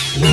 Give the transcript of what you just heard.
Yeah.